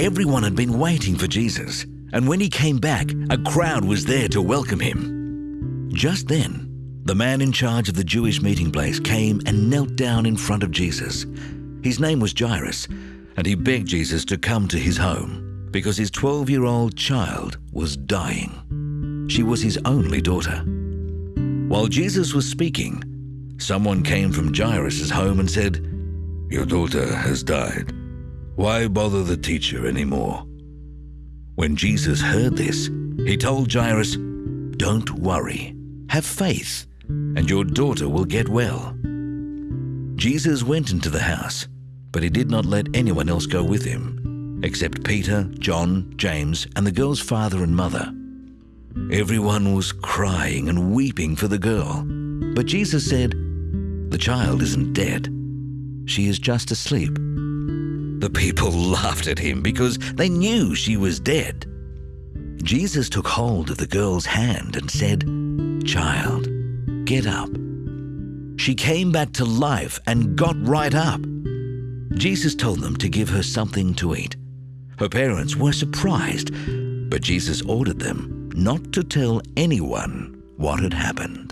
Everyone had been waiting for Jesus, and when he came back, a crowd was there to welcome him. Just then, the man in charge of the Jewish meeting place came and knelt down in front of Jesus. His name was Jairus, and he begged Jesus to come to his home because his 12 year old child was dying. She was his only daughter. While Jesus was speaking, someone came from Jairus' home and said, Your daughter has died. Why bother the teacher anymore? When Jesus heard this, he told Jairus, Don't worry, have faith, and your daughter will get well. Jesus went into the house, but he did not let anyone else go with him, except Peter, John, James, and the girl's father and mother. Everyone was crying and weeping for the girl, but Jesus said, The child isn't dead. She is just asleep. The people laughed at him because they knew she was dead. Jesus took hold of the girl's hand and said, Child, get up. She came back to life and got right up. Jesus told them to give her something to eat. Her parents were surprised, but Jesus ordered them not to tell anyone what had happened.